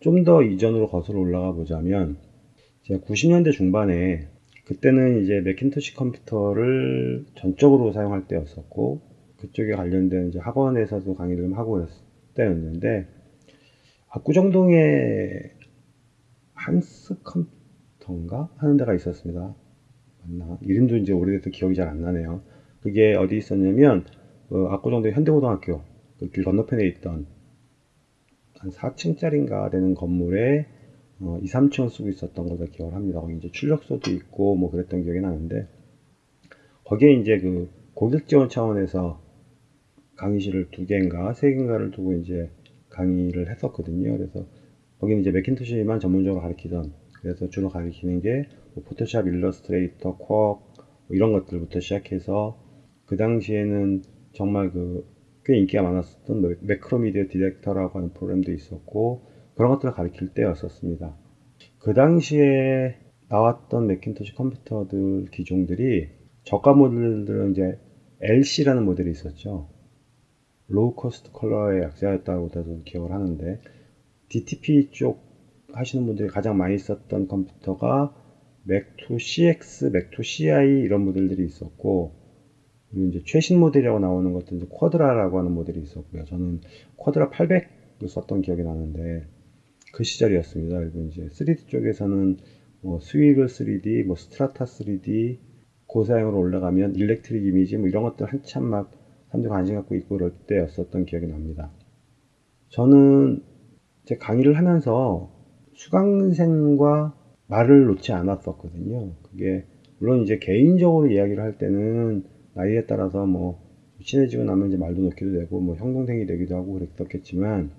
좀 더 이전으로 거슬러 올라가 보자면 제가 90년대 중반에 그때는 이제 맥킨토시 컴퓨터를 전적으로 사용할 때였었고 그쪽에 관련된 이제 학원에서도 강의를 좀 하고 있을 때였는데 압구정동에 한스 컴퓨터인가 하는 데가 있었습니다. 맞나? 이름도 이제 오래돼서 기억이 잘 안 나네요. 그게 어디 있었냐면 그 압구정동 현대고등학교 그 길 건너편에 있던 한 4층짜리인가 되는 건물에 어, 2, 3층을 쓰고 있었던 걸로 기억을 합니다. 거기 이제 출력소도 있고 뭐 그랬던 기억이 나는데 거기에 이제 그 고객 지원 차원에서 강의실을 두 개인가 세 개인가를 두고 이제 강의를 했었거든요. 그래서 거기는 이제 맥킨토시만 전문적으로 가르치던 그래서 주로 가르치는 게 뭐 포토샵, 일러스트레이터, 쿼뭐 이런 것들부터 시작해서 그 당시에는 정말 그 꽤 인기가 많았었던 매크로미디어 디렉터라고 하는 프로그램도 있었고 그런 것들을 가르칠 때였었습니다. 그 당시에 나왔던 맥킨토시 컴퓨터들 기종들이 저가 모델들은 이제 LC라는 모델이 있었죠. low cost color의 약자였다고 저도 기억을 하는데 DTP 쪽 하시는 분들이 가장 많이 썼던 컴퓨터가 맥2 CX, 맥2 CI 이런 모델들이 있었고 이제 최신 모델이라고 나오는 것도 이제 쿼드라라고 하는 모델이 있었고요. 저는 쿼드라 800을 썼던 기억이 나는데 그 시절이었습니다. 그리고 이제 3D 쪽에서는 뭐 스위글 3D, 뭐 스트라타 3D 고사양으로 올라가면 일렉트릭 이미지 뭐 이런 것들 한참 막 사람들이 관심 갖고 있고 그럴 때였었던 기억이 납니다. 저는 제 강의를 하면서 수강생과 말을 놓지 않았었거든요. 그게 물론 이제 개인적으로 이야기를 할 때는 나이에 따라서 뭐 친해지고 나면 이제 말도 놓기도 되고 뭐 형동생이 되기도 하고 그랬었겠지만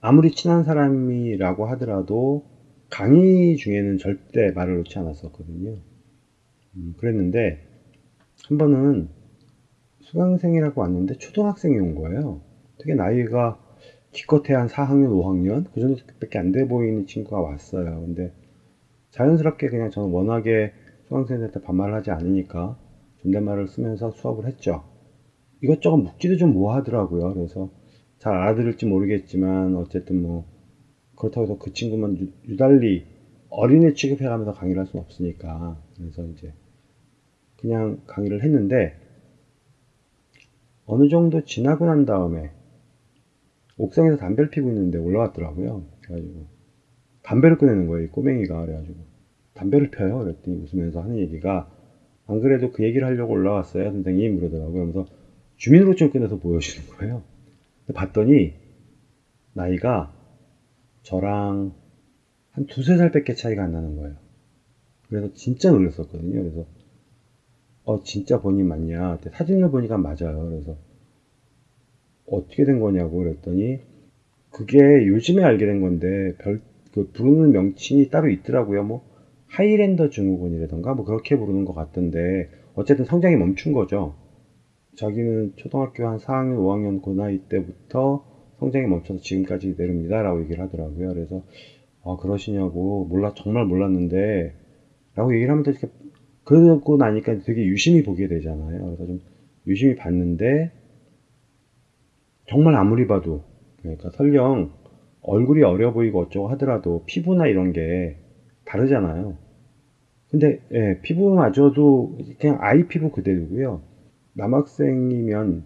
아무리 친한 사람이라고 하더라도 강의 중에는 절대 말을 놓지 않았었거든요. 음, 그랬는데 한 번은 수강생이라고 왔는데 초등학생이 온 거예요. 되게 나이가 기껏해 한 4학년, 5학년 그 정도밖에 안 돼 보이는 친구가 왔어요. 근데 자연스럽게 그냥 저는 워낙에 수강생들한테 반말을 하지 않으니까 존댓말을 쓰면서 수업을 했죠. 이것저것 묻기도 좀 뭐하더라고요. 그래서 잘 알아들을지 모르겠지만 어쨌든 뭐 그렇다고 해서 그 친구만 유, 달리 어린애 취급해가면서 강의를 할 수는 없으니까 그래서 이제 그냥 강의를 했는데 어느 정도 지나고 난 다음에 옥상에서 담배를 피고 있는데 올라왔더라고요. 그래가지고 담배를 꺼내는 거예요. 꼬맹이가 그래가지고 담배를 펴요. 그랬더니 웃으면서 하는 얘기가 안 그래도 그 얘기를 하려고 올라왔어요. 선생님 그러더라고요. 그러면서 주민등록증을 꺼내서 보여주는 거예요. 봤더니 나이가 저랑 한 두세 살 밖에 차이가 안 나는 거예요. 그래서 진짜 놀랐었거든요. 그래서 어 진짜 본인 맞냐? 사진을 보니까 맞아요. 그래서 어떻게 된 거냐고 그랬더니 그게 요즘에 알게 된 건데 별 그 부르는 명칭이 따로 있더라고요. 뭐 하이랜더 증후군이라던가 뭐 그렇게 부르는 것 같던데 어쨌든 성장이 멈춘 거죠. 자기는 초등학교 한 4학년, 5학년 그 나이 때부터 성장이 멈춰서 지금까지 내립니다. 라고 얘기를 하더라고요. 그래서, 아, 그러시냐고, 몰라, 정말 몰랐는데, 라고 얘기를 하면서 이렇게, 그러고 나니까 되게 유심히 보게 되잖아요. 그래서 좀 유심히 봤는데, 정말 아무리 봐도, 그러니까 설령 얼굴이 어려 보이고 어쩌고 하더라도 피부나 이런 게 다르잖아요. 근데, 예, 피부마저도 그냥 아이 피부 그대로고요. 남학생이면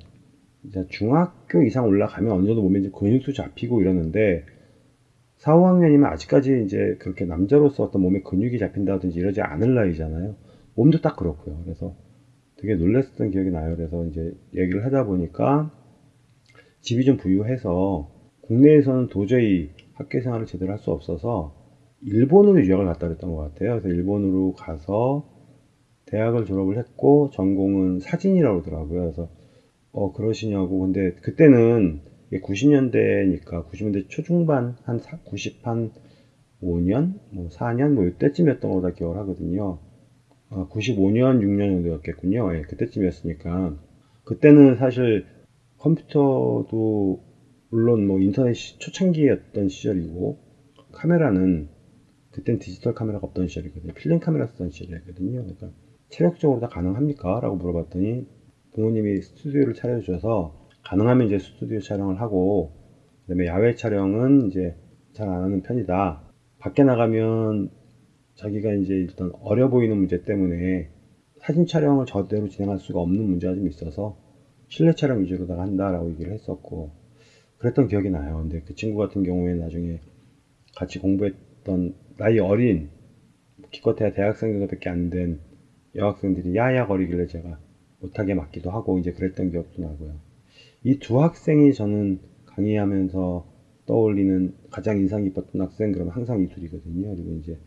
이제 중학교 이상 올라가면 어느 정도 몸에 이제 근육도 잡히고 이러는데 4, 5학년이면 아직까지 이제 그렇게 남자로서 어떤 몸에 근육이 잡힌다든지 이러지 않을 나이잖아요. 몸도 딱 그렇고요. 그래서 되게 놀랐었던 기억이 나요. 그래서 이제 얘기를 하다 보니까 집이 좀 부유해서 국내에서는 도저히 학교 생활을 제대로 할 수 없어서 일본으로 유학을 갔다 그랬던 것 같아요. 그래서 일본으로 가서 대학을 졸업을 했고 전공은 사진이라고 그러더라고요. 그래서 어 그러시냐고 근데 그때는 90년대니까 90년대 초중반 한 90, 한 5년, 뭐 4년 뭐 이때쯤이었던 거다 기억을 하거든요. 아, 95년, 6년 정도였겠군요. 예, 그때쯤이었으니까 그때는 사실 컴퓨터도 물론 뭐 인터넷이 초창기였던 시절이고 카메라는 그땐 디지털 카메라가 없던 시절이거든요. 필름 카메라 쓰던 시절이거든요. 그러니까 체력적으로 다 가능합니까? 라고 물어봤더니 부모님이 스튜디오를 차려주셔서 가능하면 이제 스튜디오 촬영을 하고 그 다음에 야외 촬영은 이제 잘 안 하는 편이다. 밖에 나가면 자기가 이제 일단 어려 보이는 문제 때문에 사진 촬영을 저대로 진행할 수가 없는 문제가 좀 있어서 실내 촬영 위주로다가 한다라고 얘기를 했었고 그랬던 기억이 나요. 근데 그 친구 같은 경우에 나중에 같이 공부했 던 나이 어린 기껏해야 대학생 정도밖에 안 된 여학생들이 야야거리길래 제가 못하게 맞기도 하고 이제 그랬던 기억도 나고요. 이 두 학생이 저는 강의하면서 떠올리는 가장 인상 깊었던 학생 그러면 항상 이 둘이거든요. 그리고 이제